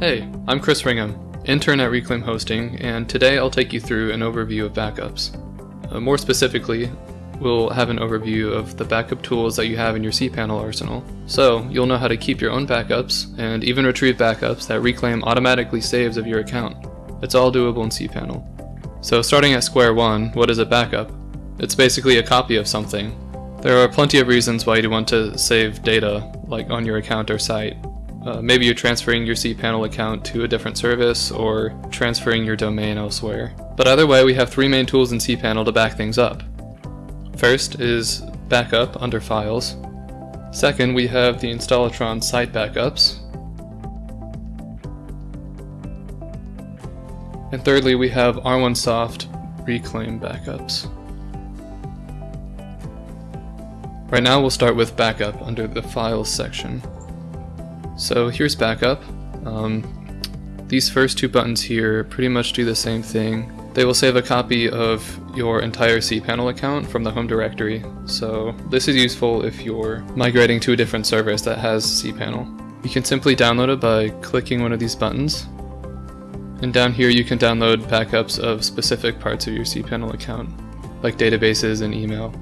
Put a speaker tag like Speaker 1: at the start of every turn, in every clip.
Speaker 1: Hey, I'm Chris Ringham, intern at Reclaim Hosting, and today I'll take you through an overview of backups. Uh, more specifically, we'll have an overview of the backup tools that you have in your cPanel arsenal. So, you'll know how to keep your own backups, and even retrieve backups that Reclaim automatically saves of your account. It's all doable in cPanel. So starting at square one, what is a backup? It's basically a copy of something. There are plenty of reasons why you'd want to save data, like on your account or site. Uh, maybe you're transferring your cPanel account to a different service or transferring your domain elsewhere. But either way, we have three main tools in cPanel to back things up. First is backup under files. Second, we have the Installatron site backups. And thirdly, we have R1Soft reclaim backups. Right now we'll start with backup under the files section. So here's backup. Um, these first two buttons here pretty much do the same thing. They will save a copy of your entire cPanel account from the home directory, so this is useful if you're migrating to a different service that has cPanel. You can simply download it by clicking one of these buttons, and down here you can download backups of specific parts of your cPanel account, like databases and email.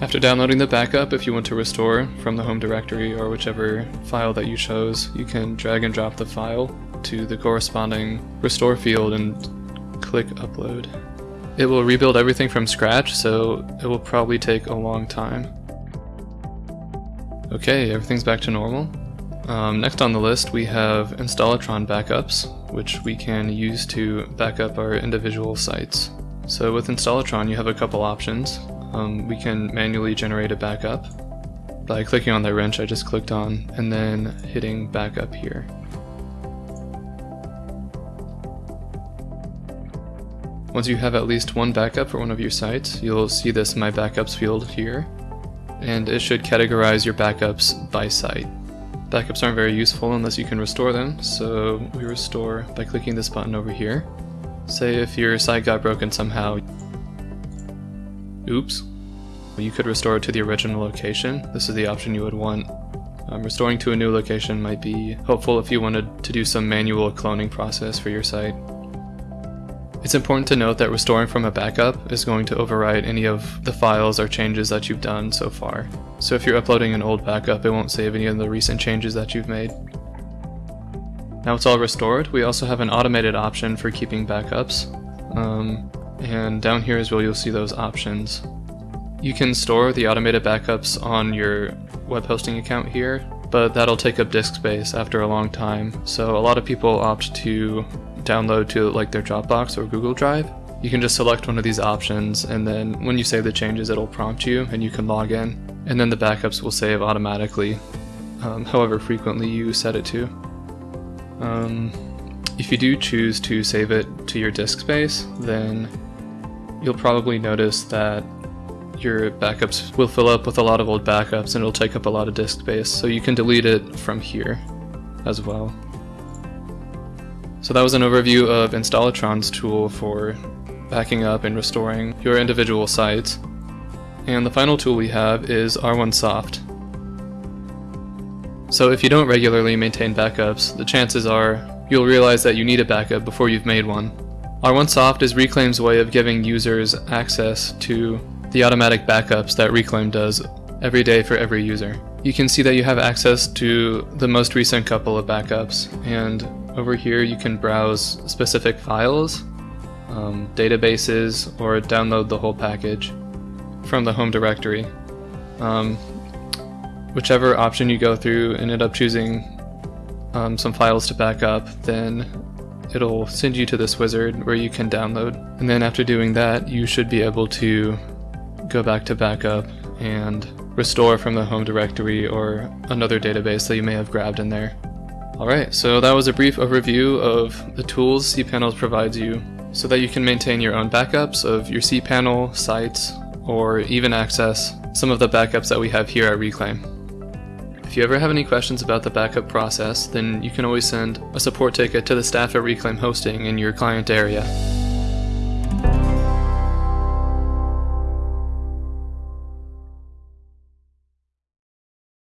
Speaker 1: After downloading the backup, if you want to restore from the home directory or whichever file that you chose, you can drag and drop the file to the corresponding restore field and click upload. It will rebuild everything from scratch, so it will probably take a long time. Okay, everything's back to normal. Um, next on the list we have Installatron backups, which we can use to back up our individual sites. So with Installatron you have a couple options um, we can manually generate a backup by clicking on the wrench I just clicked on and then hitting backup here. Once you have at least one backup for one of your sites, you'll see this My Backups field here, and it should categorize your backups by site. Backups aren't very useful unless you can restore them, so we restore by clicking this button over here. Say if your site got broken somehow, Oops. You could restore it to the original location. This is the option you would want. Um, restoring to a new location might be helpful if you wanted to do some manual cloning process for your site. It's important to note that restoring from a backup is going to overwrite any of the files or changes that you've done so far. So if you're uploading an old backup, it won't save any of the recent changes that you've made. Now it's all restored, we also have an automated option for keeping backups. Um, and down here is where you'll see those options. You can store the automated backups on your web hosting account here, but that'll take up disk space after a long time, so a lot of people opt to download to like their Dropbox or Google Drive. You can just select one of these options and then when you save the changes it'll prompt you and you can log in and then the backups will save automatically um, however frequently you set it to. Um, if you do choose to save it to your disk space, then you'll probably notice that your backups will fill up with a lot of old backups and it'll take up a lot of disk space, so you can delete it from here as well. So that was an overview of Installatron's tool for backing up and restoring your individual sites. And the final tool we have is R1Soft. So if you don't regularly maintain backups, the chances are you'll realize that you need a backup before you've made one. R1Soft is Reclaim's way of giving users access to the automatic backups that Reclaim does every day for every user. You can see that you have access to the most recent couple of backups, and over here you can browse specific files, um, databases, or download the whole package from the home directory. Um, whichever option you go through and end up choosing um, some files to back up, then it'll send you to this wizard where you can download. And then after doing that, you should be able to go back to backup and restore from the home directory or another database that you may have grabbed in there. Alright, so that was a brief overview of the tools cPanel provides you so that you can maintain your own backups of your cPanel, sites, or even access some of the backups that we have here at Reclaim. If you ever have any questions about the backup process, then you can always send a support ticket to the staff at Reclaim Hosting in your client area.